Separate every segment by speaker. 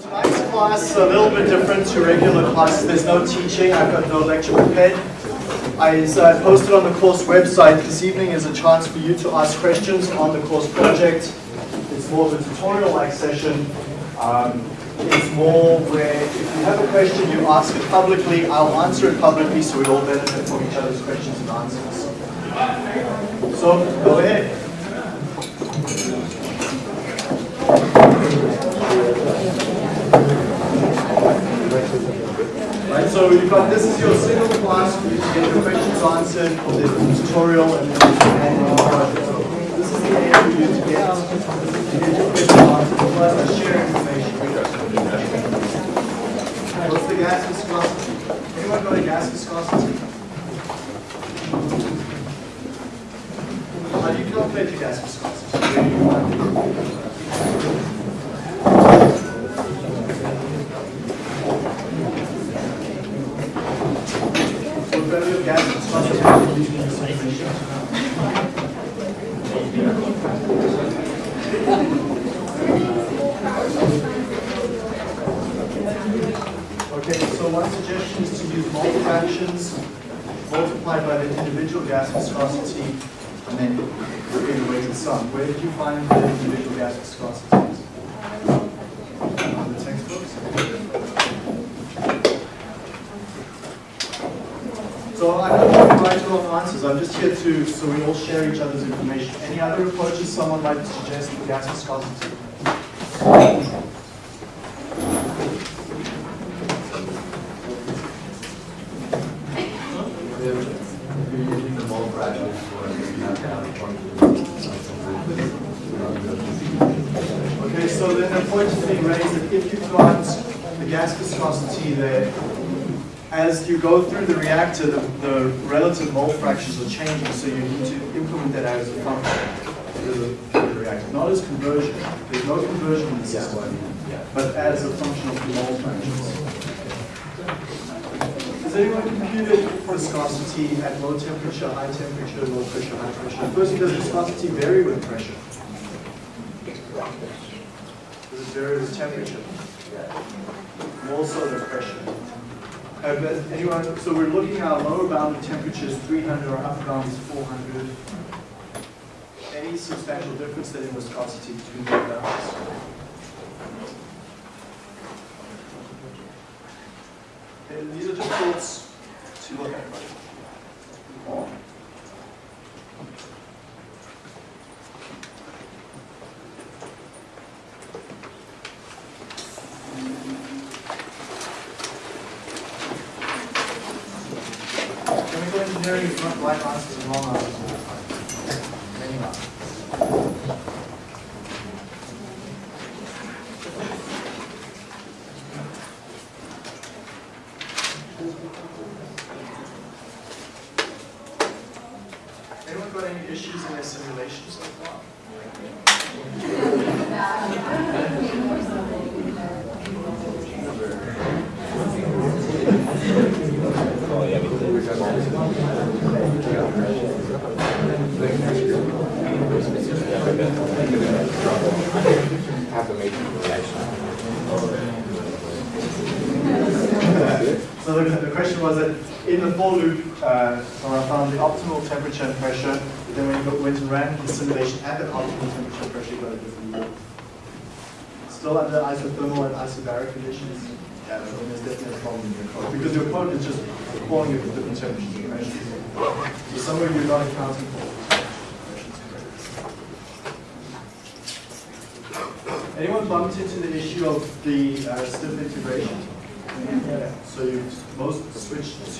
Speaker 1: Tonight's class a little bit different to regular classes. There's no teaching. I've got no lecture prepared. I I posted on the course website this evening is a chance for you to ask questions on the course project. It's more of a tutorial-like session. Um, it's more where if you have a question, you ask it publicly. I'll answer it publicly so we all benefit from each other's questions and answers. So go ahead. Right, so you've got this is your single class, you get your questions answered, there's a tutorial and then project. So this is the aim for you to get, to get your questions answered, plus I share information. What's the gas viscosity? Anyone got a gas viscosity? How do you calculate your gas viscosity? Where do you find it? So viscosity. Okay, so one suggestion is to use mole fractions multiplied by the individual gas viscosity and then bring the weighted sum. Where did you find the individual gas viscosities? On the textbooks? So I'm not going to provide you all answers, I'm just here to, so we all share each other's information. Any other approaches someone might suggest for gas viscosity? Okay, so then the point is being raised that if you've got the gas viscosity there, as you go through the reactor, the, the relative mole fractions are changing, so you need to implement that as a function of the, the reactor. Not as conversion, there's no conversion in the system, but as a function of the mole fractions. Has anyone computed viscosity at low temperature, high temperature, low pressure, high pressure? Firstly, does viscosity vary with pressure? Does it vary with temperature? More so than pressure. Uh, anyone, so we're looking at lower bound of temperature is 300, our upper bound is 400. Any substantial difference there in viscosity between the bounds? And these are just thoughts to look at. Chemical engineering is not right answers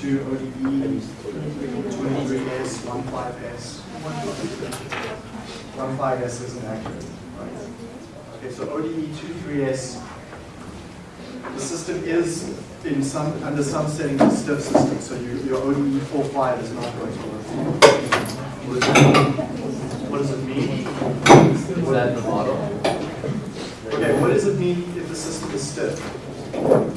Speaker 1: 2 ODE, 23S, 15S. 15S isn't accurate, right? Okay, so ODE 23S, the system is in some under some settings a stiff system, so you, your ODE 45 is not going to work. What does it mean?
Speaker 2: Is that the model?
Speaker 1: Okay, what does it mean if the system is stiff?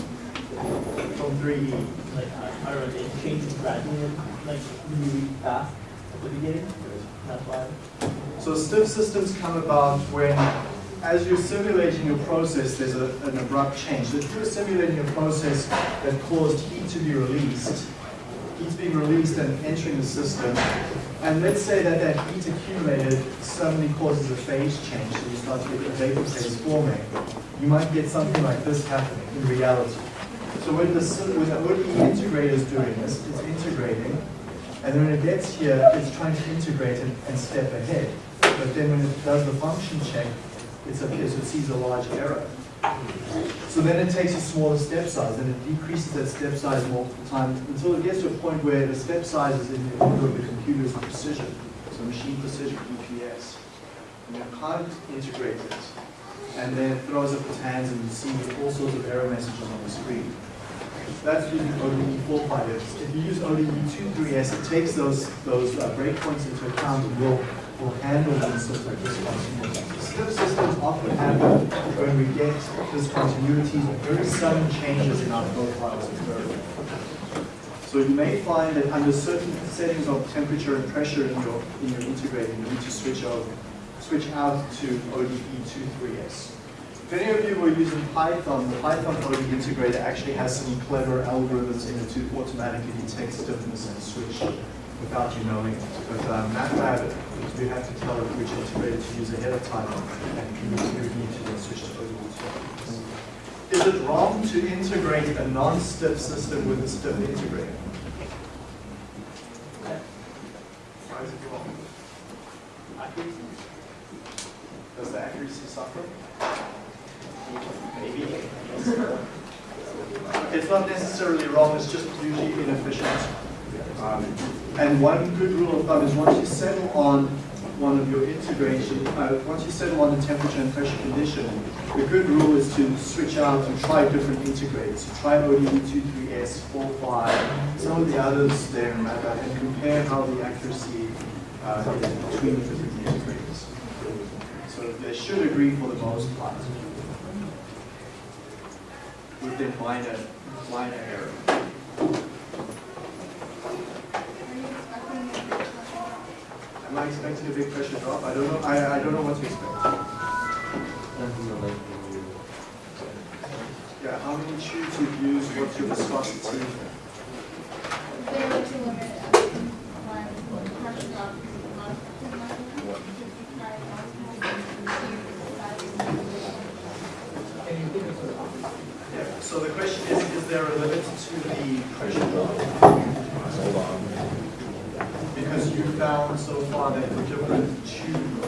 Speaker 1: From E? 3E.
Speaker 3: like uh, I, I don't know, it gradually, like really fast at the beginning. That's why.
Speaker 1: So stiff systems come about when as you're simulating your process, there's a, an abrupt change. So if you're simulating a process that caused heat to be released, heat's being released and entering the system, and let's say that that heat accumulated suddenly causes a phase change, so you start to get a vapor phase forming, you might get something like this happening in reality. So when the, when the integrator is doing this, it's integrating, and then when it gets here, it's trying to integrate and, and step ahead. But then when it does the function check, it's up here, so it sees a large error. So then it takes a smaller step size, and it decreases that step size multiple times until it gets to a point where the step size is in the order of the computer's precision, so machine precision, EPS. And you can't integrate it. And then it throws up its hands and you see all sorts of error messages on the screen. That's using ODE 458. If you use ODE 23S, it takes those, those uh, breakpoints into account and will, will handle them sort of discontinuities. Step systems often happen when we get discontinuities or very sudden changes in our profiles occurring. So you may find that under certain settings of temperature and pressure in your, in your integrator, you need to switch over, switch out to ODE 23S. If any of you were using Python, the Python ODE integrator actually has some clever algorithms in it to automatically detect stiffness and switch without you knowing it. But um, MATLAB, you have to tell it which integrator to use ahead of time, and you need to then switch to 23S. Is it wrong to integrate a non-stiff system with a stiff integrator? Why is it wrong?
Speaker 3: Accuracy?
Speaker 1: Does the accuracy suffer?
Speaker 3: Maybe.
Speaker 1: It's not necessarily wrong, it's just usually inefficient. Um, And one good rule of thumb is once you settle on one of your integration, uh, once you settle on the temperature and pressure condition, the good rule is to switch out and try different integrators. Try ODE 23S, 45, some of the others there in and compare how the accuracy uh, is between the different integrators. So they should agree for the most part with their minor, minor error. Am I expecting a big pressure drop? I don't know, I, I don't know what to expect. Yeah, how many tubes you've what's your viscosity?
Speaker 4: Zero to limit one pressure drop is not too much.
Speaker 1: Yeah, so the question is, is there a limit to the pressure drop? Because you found so far that the different tube,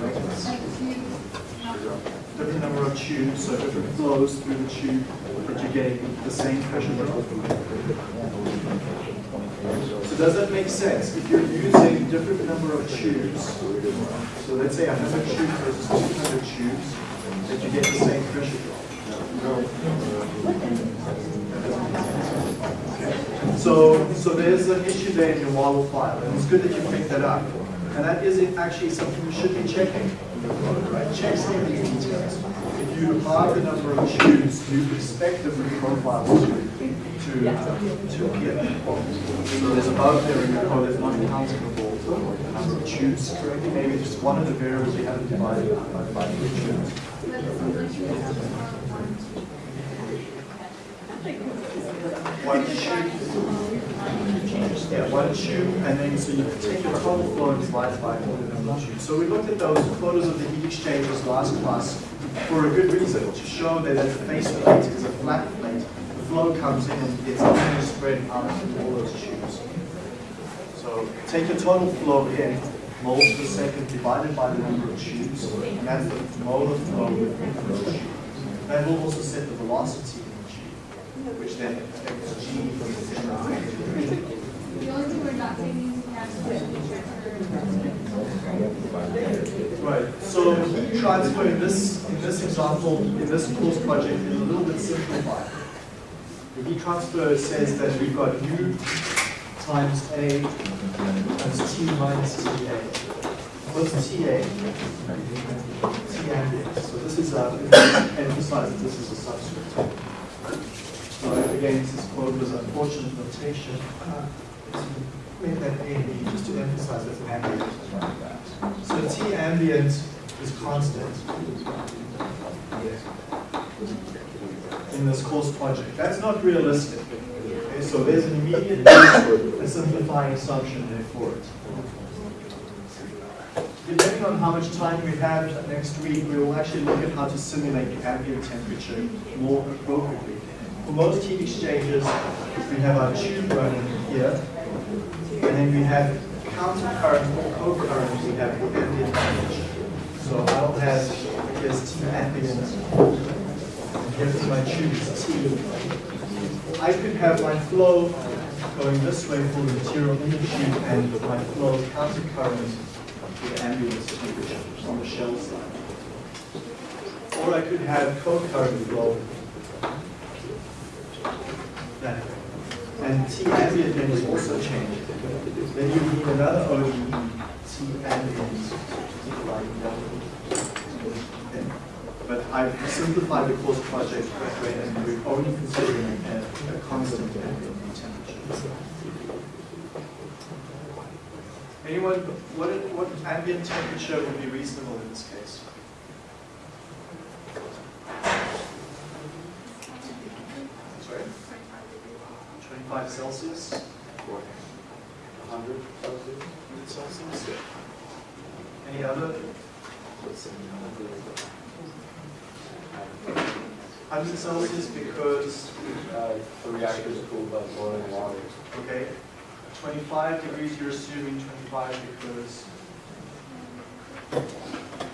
Speaker 4: Like two,
Speaker 1: different number of tubes, so different flows through the tube, but you're getting the same pressure drop. So does that make sense? If you're using different number of tubes, so let's say 100 tubes versus 200 tubes, that you get the same pressure drop. So, so there's an issue in your model file, and it's good that you picked that up. And that is actually something you should be checking. Right? Check some of these details. If you halve the number of tubes, you expect different profiles to, to, uh, to appear. So there's above there in your code, there's not countable the number of correctly. Maybe just one of the variables you haven't divided by by the
Speaker 4: have one, two.
Speaker 1: Tube. Yeah, one tube, and then so you take your total flow and divide by the number of. So we looked at those photos of the heat exchangers last class for a good reason, to show that the face plate is a flat plate. The flow comes in and gets evenly spread out through all those tubes. So take your total flow in, moles per second divided by the number of tubes, and that's the molar flow within those tubes. That will also set the velocity in the tube, which then affects G from the different
Speaker 4: The only thing we're not is
Speaker 1: Right, so heat transfer in this, in this example, in this course project is a little bit simplified. The heat transfer says that we've got U times A times T minus TA. What's TA? T ambient. So this is, uh, emphasize that this is a subscript. So again, this is quote was unfortunate notation. Make that A and B just to emphasize that ambient. So T ambient is constant in this course project. That's not realistic. Okay, so there's an immediate a simplifying assumption there for it. Depending on how much time we have next week, we will actually look at how to simulate the ambient temperature more appropriately. For most heat exchangers, we have our tube running here, and then we have counter current or co-current, we have ambient temperature. So I'll have, here's T ambient, and here's my is T. I could have my flow going this way for the material tube and my flow counter current the ambient temperature on the shell side. Or I could have co-current flow that. And T ambient then is also changed. Then you need another ODE, T ambient. Okay. But I've simplified the course project that way and we're only considering a, a constant ambient temperature. Anyone, what, what ambient temperature would be reasonable in this case? Sorry? 25 Celsius? 100 Celsius? 100 Celsius? Any other? 100 Celsius because,
Speaker 2: Uh, The reactor is cooled by boiling water.
Speaker 1: okay, 25 degrees, you're assuming 25 because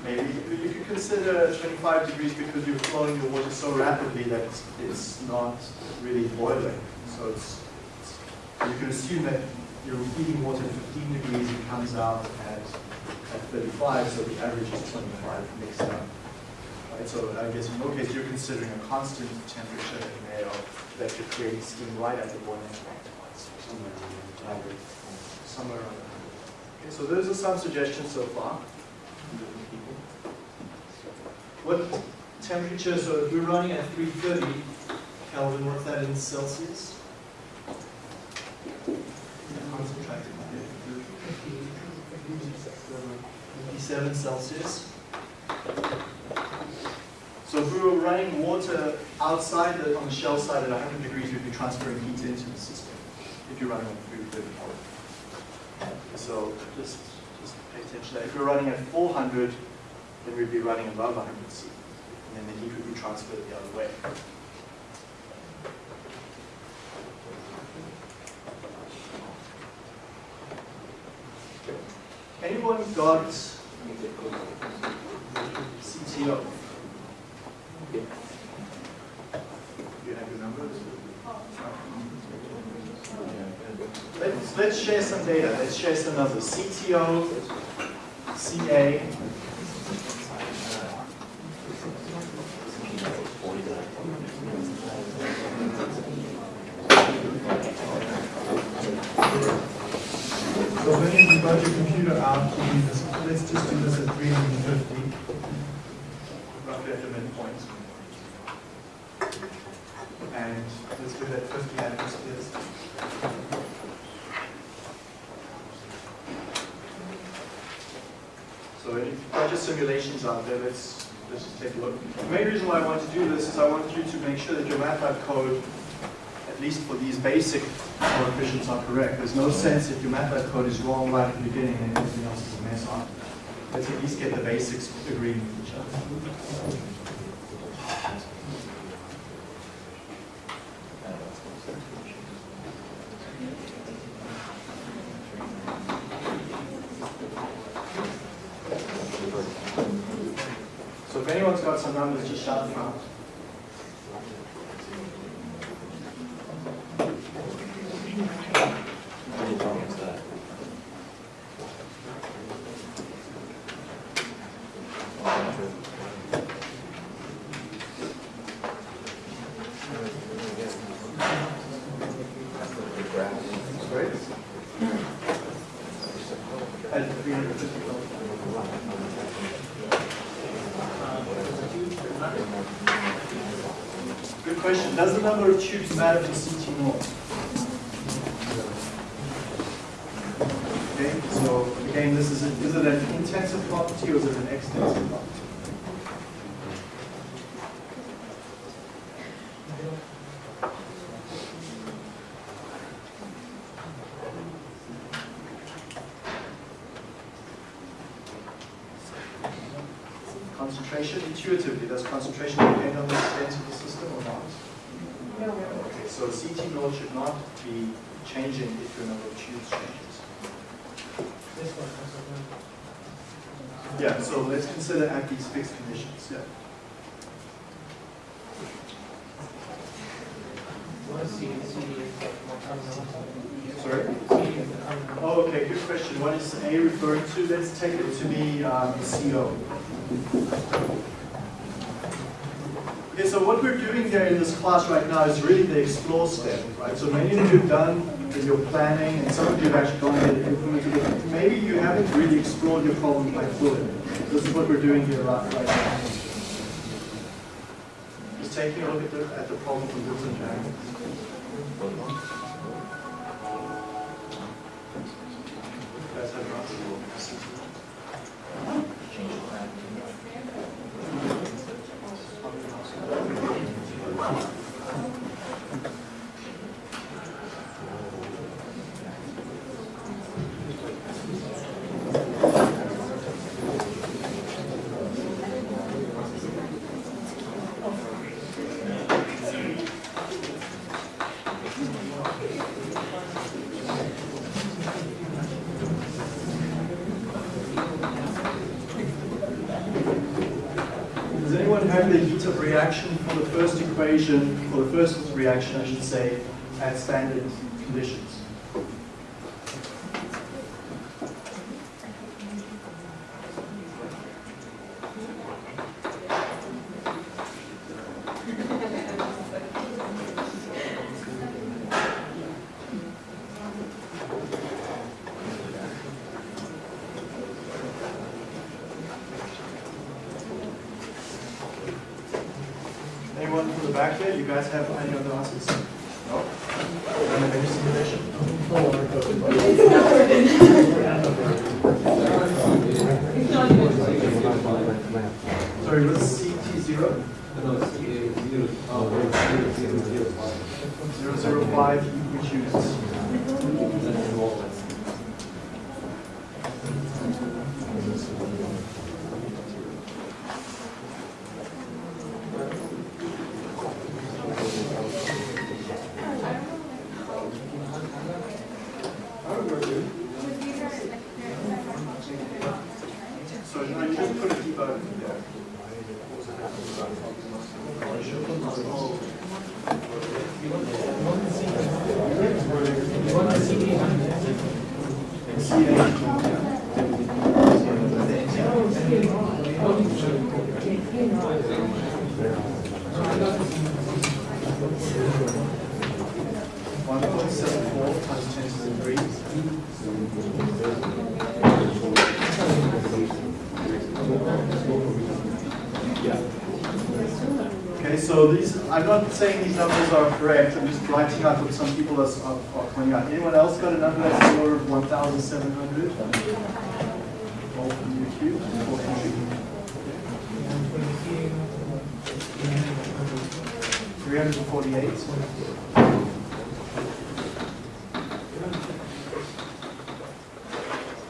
Speaker 1: maybe you could consider 25 degrees because you're flowing the water so rapidly that it's, it's not really boiling. So it's- you can assume that you're heating water at 15 degrees, it comes out at, at 35, so the average is 25 mixed up. Right, so I guess in your case, you're considering a constant temperature in of, that you're creating steam right at the boiling point. Somewhere around there. Okay, so those are some suggestions so far. What temperature, so if we're running at 330 Kelvin, what's that in Celsius? 57 Celsius. So if we were running water outside the, on the shell side at 100 degrees, we'd be transferring heat into the system if you're running on 330. So just, just pay attention that. If we're running at 400, then we'd be running above 100 C. And then the heat would be transferred the other way. Anyone got CTO? You have your numbers? Let's, let's share some data. Let's share some numbers. CTO, CA. So when you got your computer out, you need let's just do this at 350, roughly at the midpoint. And let's do that 50 atmospheres. If you've simulations out there, let's, let's just take a look. The main reason why I want to do this is I want you to make sure that your MATLAB code, at least for these basic coefficients, are correct. There's no sense if your MATLAB code is wrong right at the beginning and everything else is a mess. Let's at least get the basics agreeing with each other. So if anyone's got some numbers, just shout them out. Great. At 350 Good tubes matter for CT norm? Okay, so Again, this is, a- is it an intensive property or is it an extensive property? Concentration, intuitively, does concentration depend on the extent of the system or not? Okay, so CT naught should not be changing if your number of tubes changes.
Speaker 3: This one,
Speaker 1: Yeah, so let's consider at these fixed conditions, yeah. Sorry? Oh, okay, good question. What is A referring to? Let's take it to be um, CO. So what we're doing here in this class right now is really the explore step, right? So many of you have done your planning, and some of you have actually gone and implemented it. Maybe you haven't really explored your problem quite fully. This is what we're doing here right, right now. Just taking a look at the, at the problem from different angles. Guys have an answer? Does anyone have the heat of reaction for the first equation, for the first reaction, I should say, at standard conditions? Anyone from the back there? You guys have any other answers? No? Don't have any simulation? Sorry, what's CT zero? Zero zero five, which units? So no, you just put a debug there. One point seven four times ten to the three. Okay, so these, I'm not saying these numbers are correct, I'm just writing out what some people are, are are pointing out. Anyone else got a number that's in the order of 1,700? All from from 348.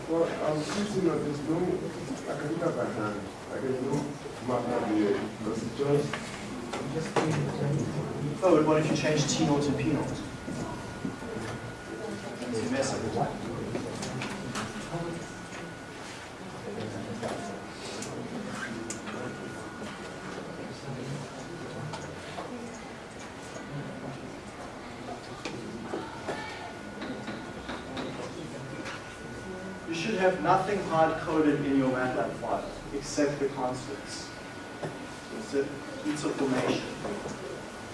Speaker 5: Well, I'm thinking that there's no, I can do that by hand. Like there's no map here. Because it's just,
Speaker 1: Oh, and what if you change T naught to P naught? You mess up. You should have nothing hard-coded in your MATLAB file except the constants. It's a, it's a formation.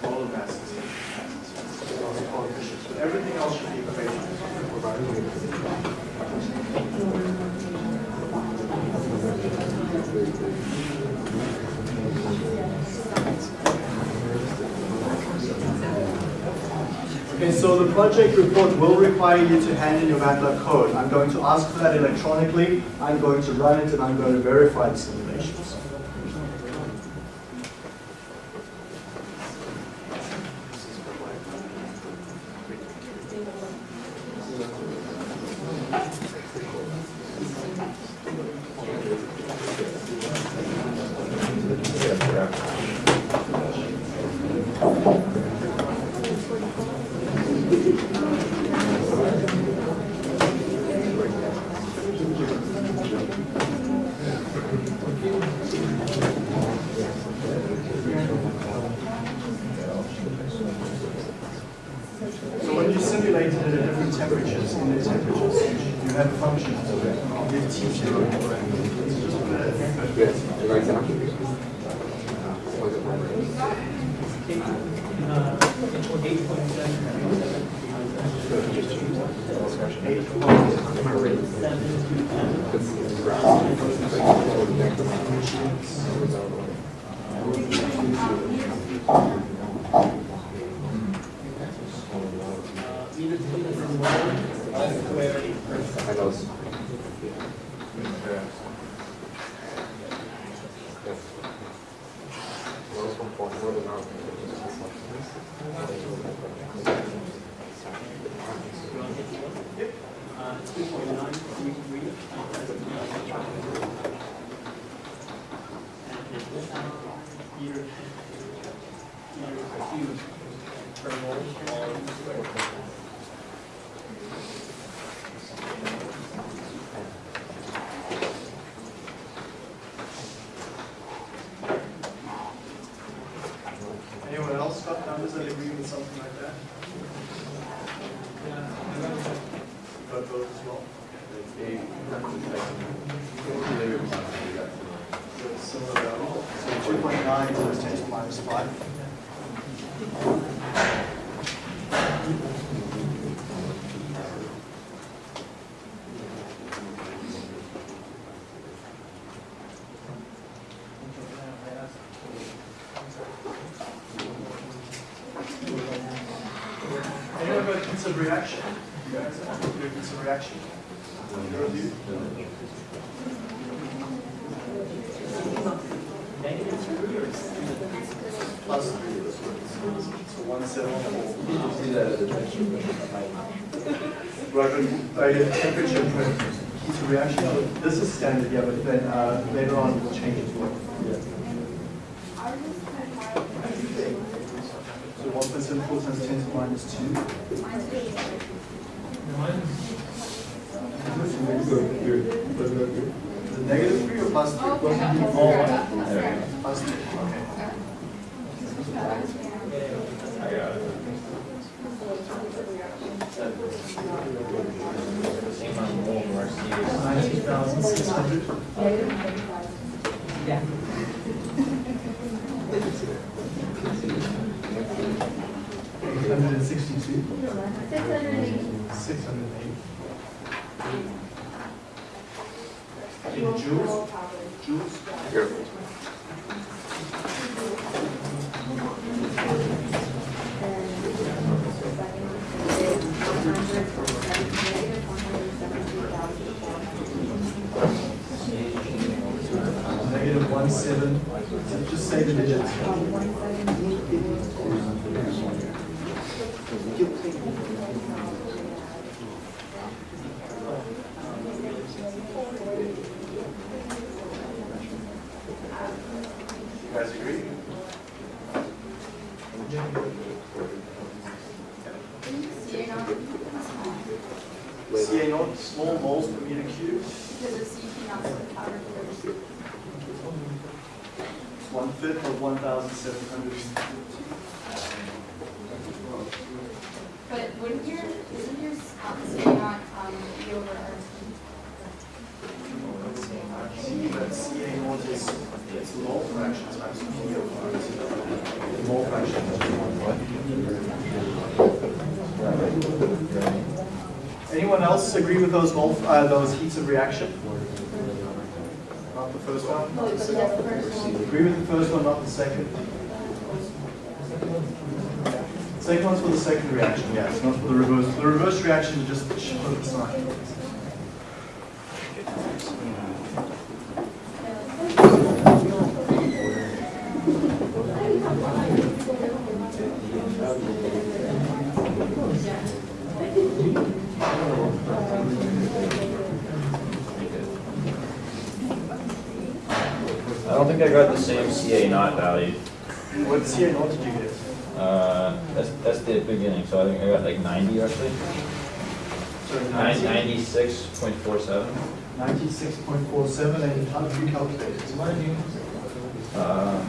Speaker 1: Molar masses. masses, coefficients, But everything else should be equations. Okay, so the project report will require you to hand in your MATLAB code. I'm going to ask for that electronically. I'm going to run it and I'm going to verify the simulations. Reaction? You guys have heats of reaction? Your review?
Speaker 3: Negative three or
Speaker 1: Plus three, this one. So one seven four.
Speaker 2: See that as a.
Speaker 1: Right, I temperature heat reaction. This is standard, yeah, but then uh, later on good, good. Was good? negative 3 or plus positive? Oh, okay. Plus else agree with those mole, uh, those heats of reaction? Not the first one? not the second? Agree with the first one, not the second? Second one's for the second reaction, it's not for the reverse. The reverse reaction is just the sign.
Speaker 6: I don't think I got the same CA naught value.
Speaker 1: What CA naught did you get?
Speaker 6: Uh, that's, that's the beginning, so I think I got like ninety actually.
Speaker 1: Sorry,
Speaker 6: Ninety-six point four seven.
Speaker 1: 96.47, and how did you calculate it?
Speaker 6: Uh,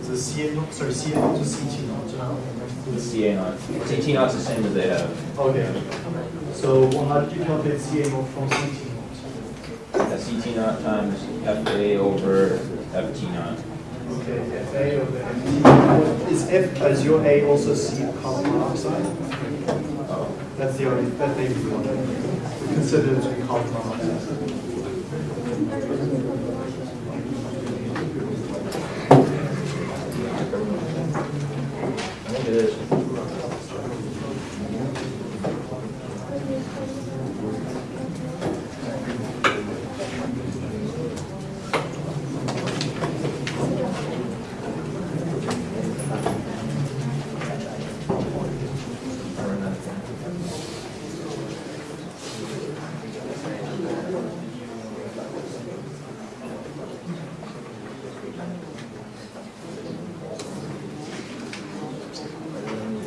Speaker 1: Is it CA naught, sorry, CA naught to CT naught?
Speaker 6: the CA naught, CT naught's the same as they have.
Speaker 1: Okay. So well, how did you calculate CA naught from CT
Speaker 6: CT naught um, times FA over FT naught.
Speaker 1: Okay, FA over FT. Is F, is your A also C carbon monoxide?
Speaker 6: Oh,
Speaker 1: That's the only, that may be the one. We consider it to be carbon monoxide.
Speaker 6: I think it is.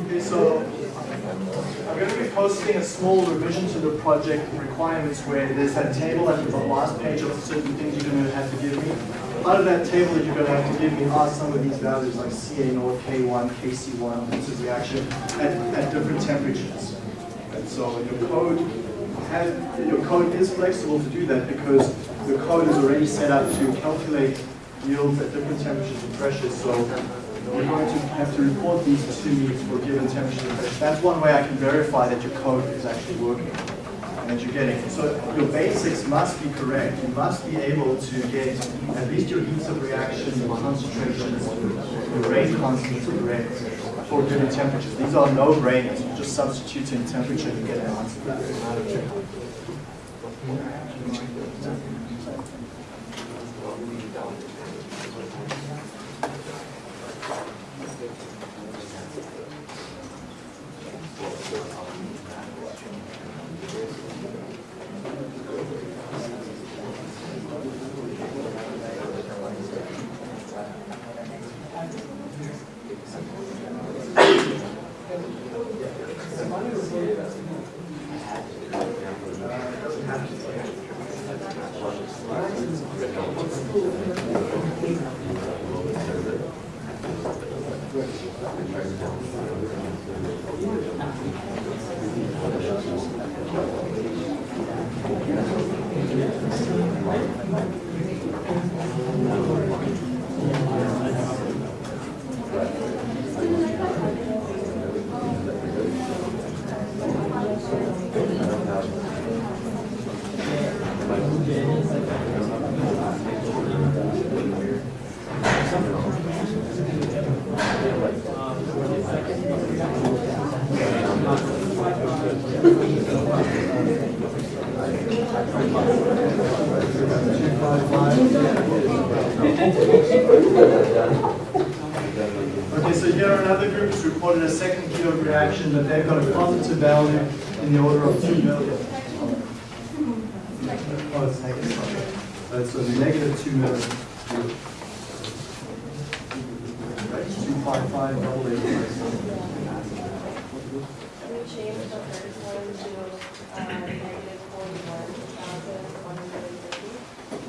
Speaker 1: Okay, so I'm going to be posting a small revision to the project requirements where there's that table at the last page of certain things you're going to have to give me. Part of that table that you're going to have to give me are some of these values like CA naught, K1, KC1, this is reaction at, at different temperatures. And so your code has, your code is flexible to do that because the code is already set up to calculate yields at different temperatures and pressures. So you're going to have to report these to me for given temperature and pressure. That's one way I can verify that your code is actually working that you're getting. So your basics must be correct. You must be able to get at least your heats of reaction, your concentrations, your rate constants correct for given temperatures. These are no-brainers. You just substitute in temperature and get an answer. Okay, Uh, so negative 2 million. Right?
Speaker 7: Can We change the first one to uh, negative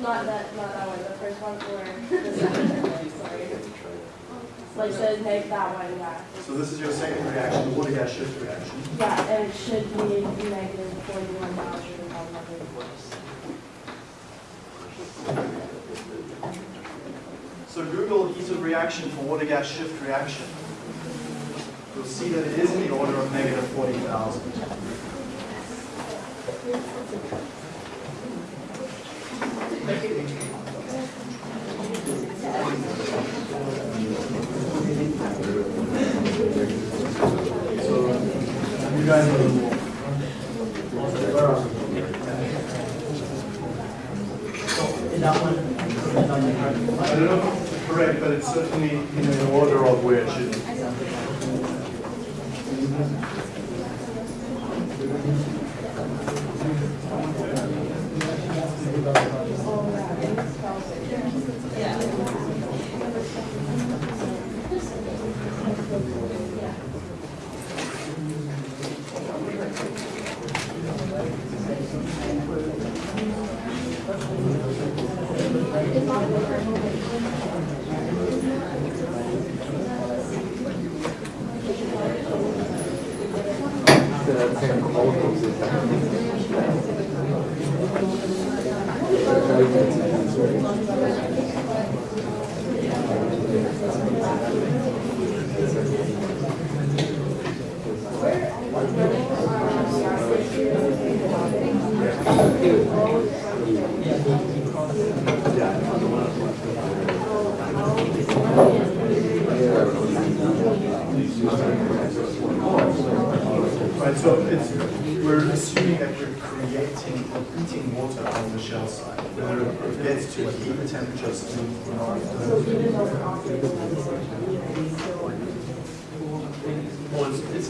Speaker 7: Not that, not that one, the first one for the second one, sorry. Like so, neg that one, yeah.
Speaker 1: So this is your second reaction, the water gas shift reaction.
Speaker 7: Yeah, and it should be negative 41,100.
Speaker 1: So Google adhesive reaction for water gas shift reaction. You'll see that it is in the order of negative 40,000. So you guys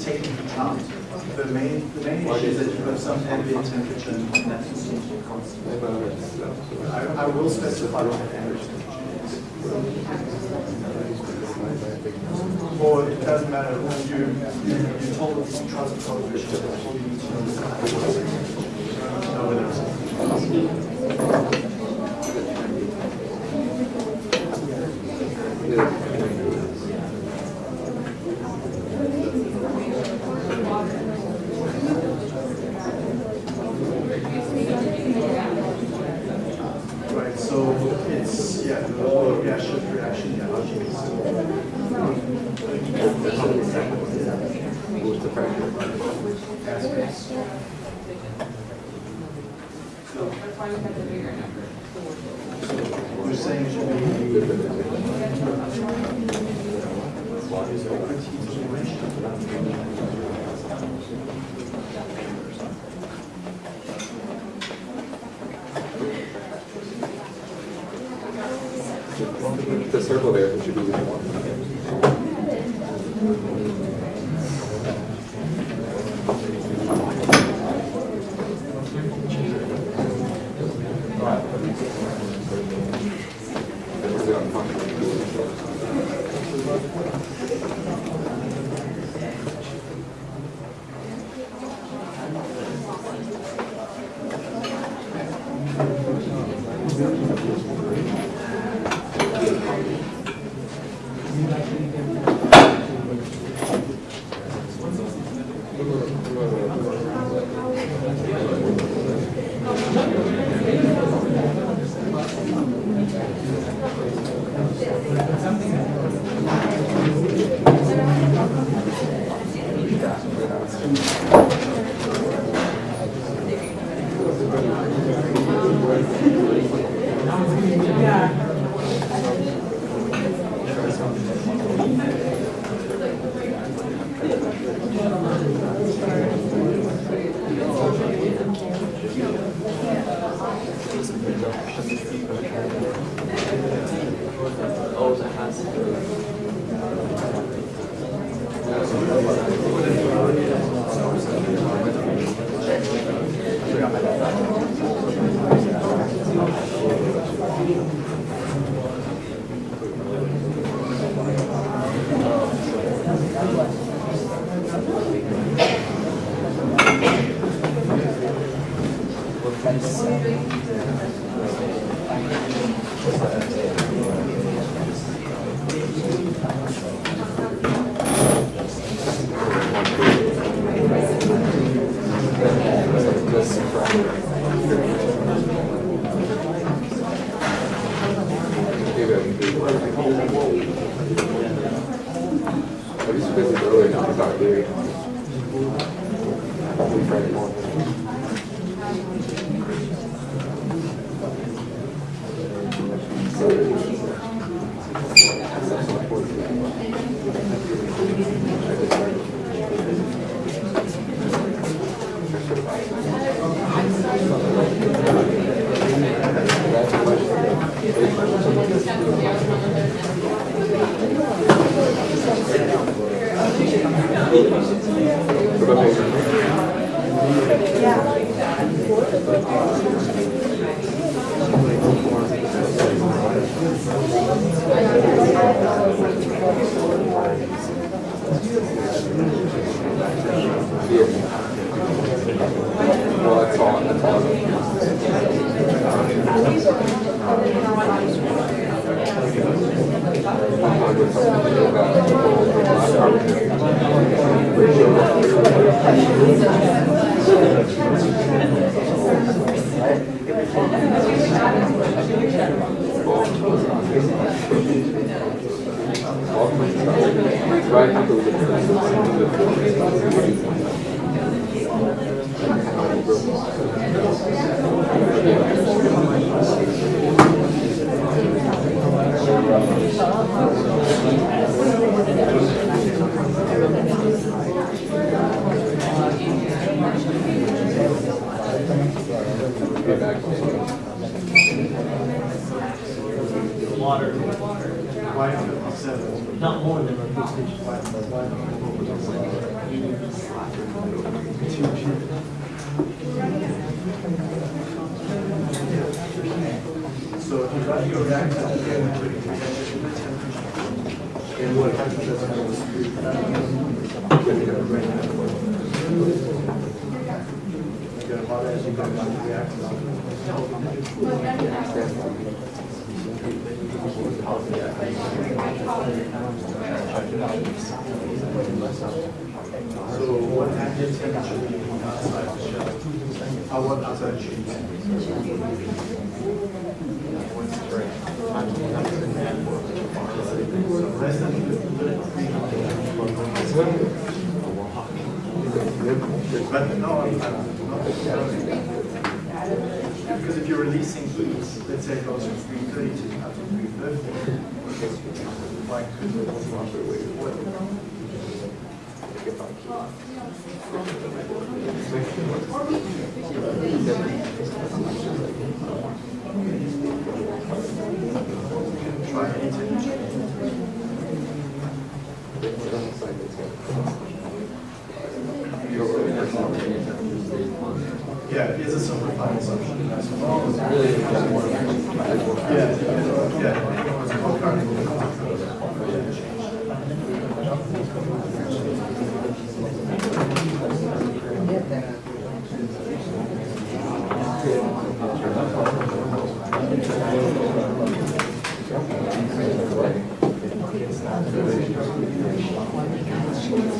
Speaker 1: It's, it's taking. The main, the main issue is that you have some ambient temperature and that be constant. I, I will specify what the ambient temperature is. Or it doesn't matter, you, you you told us the transfer coefficient, all you need to. Know so it's, yeah, the whole reaction, reaction, yeah, aspects. You're saying it should be.
Speaker 8: The circle there should be one.
Speaker 1: And what happens as the reactor. So what you need outside the shell? I want outside the shell. Because if you're releasing heat, let's say it goes from three thirty to up to three fifty. Why?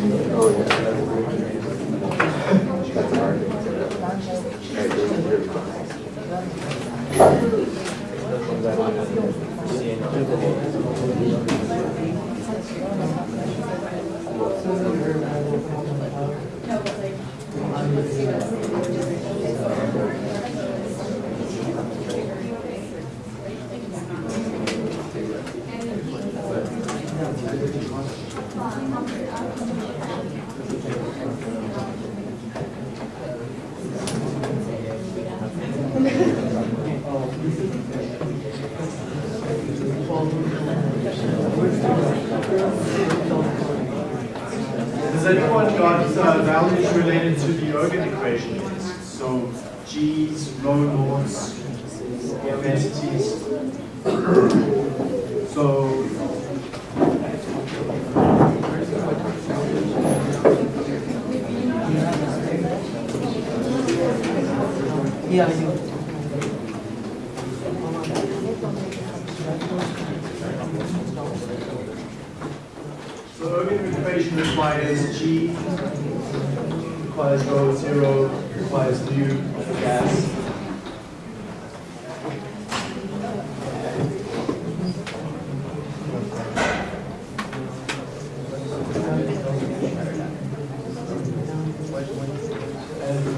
Speaker 1: Oh, yeah.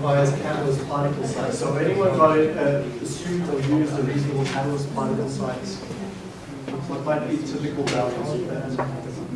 Speaker 1: Requires catalyst particle size. So anyone it, uh, assumed or used a reasonable catalyst particle size? What might be typical values of that?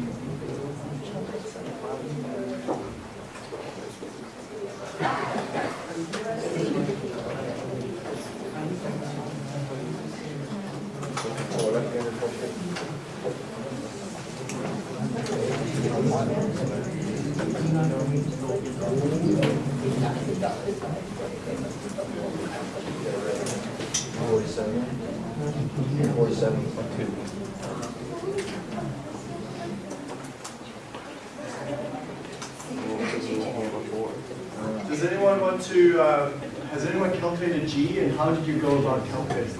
Speaker 1: To, uh, has anyone calculated G and how did you go about calculating it?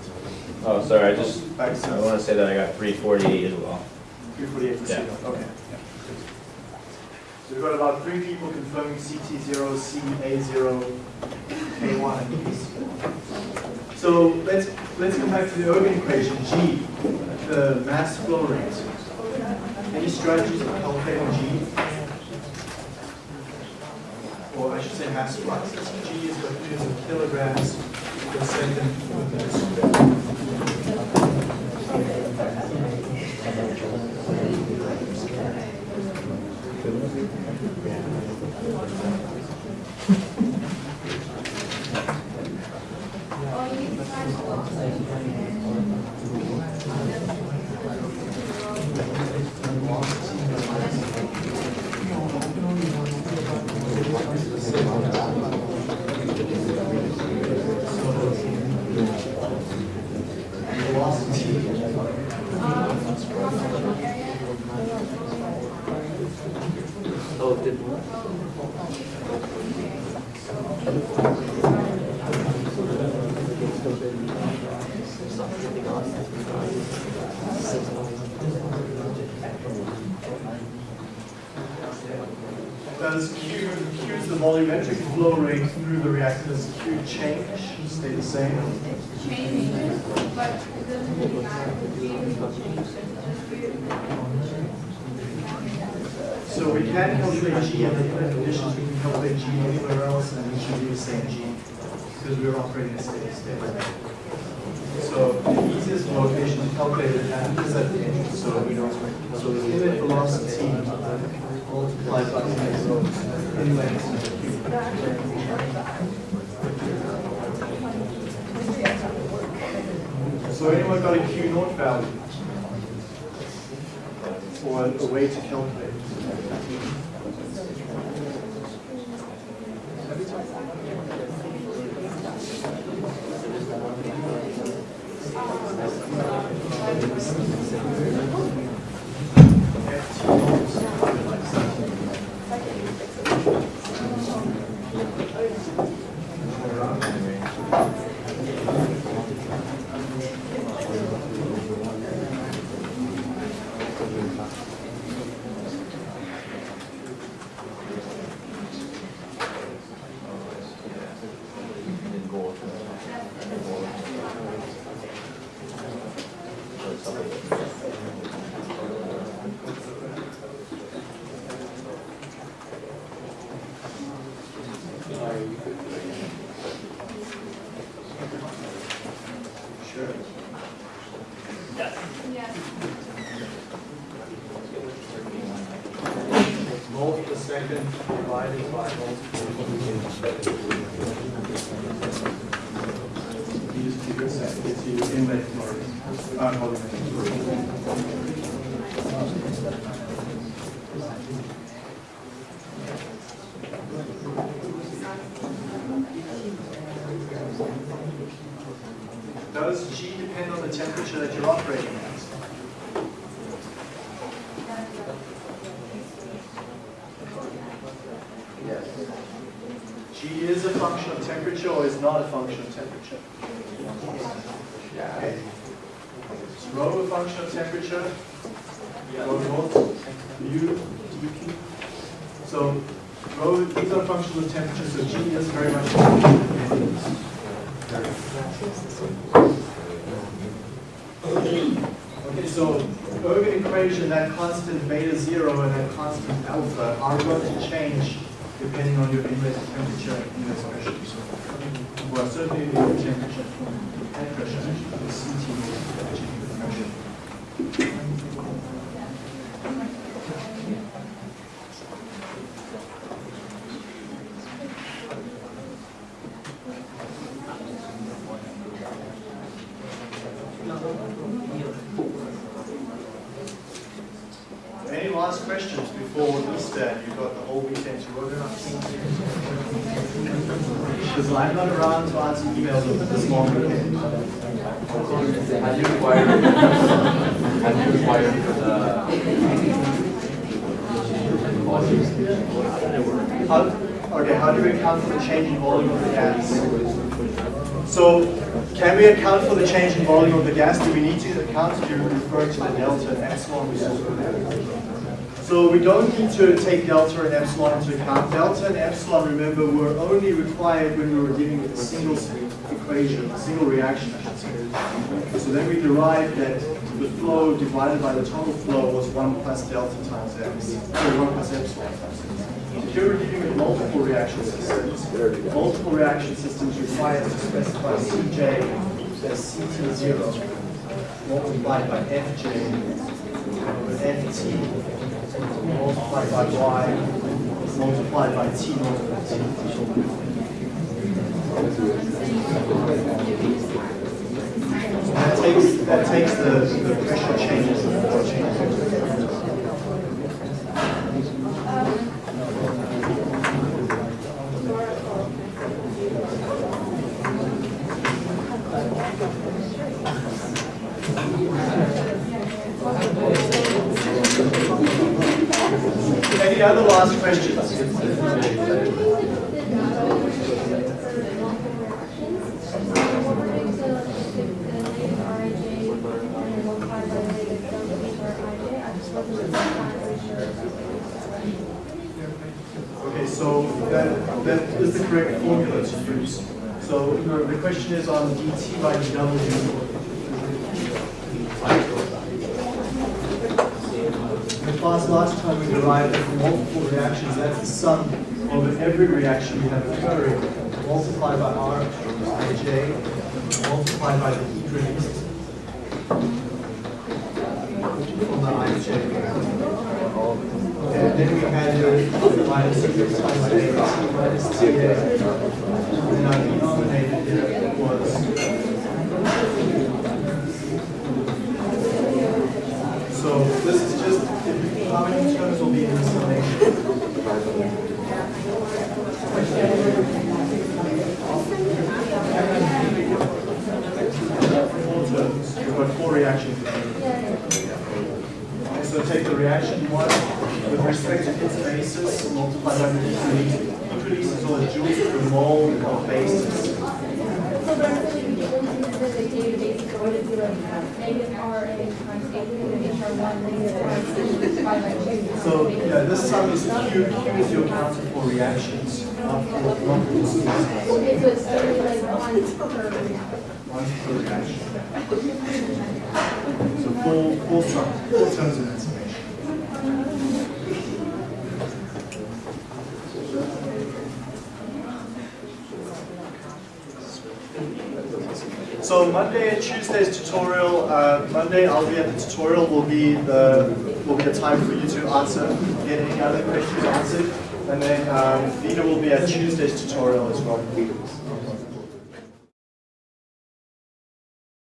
Speaker 6: Oh, sorry, I just, I wanna say that I got three forty-eight as well.
Speaker 1: 348 for
Speaker 6: Yeah.
Speaker 1: CETA, okay. So we've got about three people confirming CT0, CA0, K1. So let's, let's come back to the Ergun equation, G, the mass flow rate. Any strategies for calculating G? Or I should say mass flux. G is what units of kilograms per second per meter squared.
Speaker 4: Oh, you need to find the velocity.
Speaker 8: Oh, did
Speaker 1: Does Q, Q is the volumetric flow rate through the reactor, does Q change, stay the same?
Speaker 4: changes, but it doesn't really matter because we usually change it, just do
Speaker 1: So we can calculate G under the conditions, we can calculate G anywhere else, and we should be the same G, because we're operating in a steady state. So the easiest location to calculate it at is at the engine, so we don't, so the inlet velocity multiplied by the inlet. So anyone got a Q naught value? Or a way to calculate? Sure.
Speaker 4: Yes.
Speaker 1: Volt per second divided by volt per Use to your set, it's your inlet flow, uh, volumetric. Does G depend on the temperature that you're operating at?
Speaker 2: Yes.
Speaker 1: G is a function of temperature or is not a function of temperature? Okay. Is rho a function of temperature? Rho naught, U, dp. So rho, these are functions of temperature, so G is very much. a function of temperature. Okay, so Ergun equation, that constant beta zero and that constant alpha are going to change depending on your inlet temperature and inlet pressure. So, certainly the inlet temperature and pressure, the CT will the pressure. Any last questions before Easter and you've got the whole weekend to work on? Because I'm not around to answer emails over this long weekend.
Speaker 2: How do you require, how do you require for the
Speaker 1: How, okay, how do we account for the change in volume of the gas? So, can we account for the change in volume of the gas? Do we need to account you refer to the delta and epsilon we saw? So we don't need to take delta and epsilon into account. Delta and epsilon, remember, were only required when we were dealing with a single equation, a single reaction, I should say. So then we derived that the flow divided by the total flow was 1 plus delta times x, or 1 plus epsilon times x. Here we're dealing with multiple reaction systems. Multiple reaction systems require to specify Cj as Ct0 multiplied by Fj over Ft multiplied by y multiplied by t naught t. That takes that takes the, the pressure changes. Last questions? Okay, so that, that is the correct formula to use. So the question is on dt by dw. In the class last time we derived that from multiple reactions, that's the sum of every reaction we have occurring, multiplied by R ij, multiplied by the heat released the ij. And then we had your minus six times AT minus TA. And our denominator here was So this is just how many terms will be in the summation. Four terms. You've got four reactions. Okay, so take the reaction one with respect to its basis, multiply by the heat release is always joules per mole of basis.
Speaker 4: Negative RA times A, negative HR1, negative R2, divided by two.
Speaker 1: So yeah, this sum is Q. Q is your counter for reactions, not for. One per reaction. So four, four terms, four terms of information. So Monday and Tuesday's tutorial, uh, Monday I'll be at the tutorial, will be the, will be a time for you to answer, get any other questions answered. And then um, Vida will be at Tuesday's tutorial as well.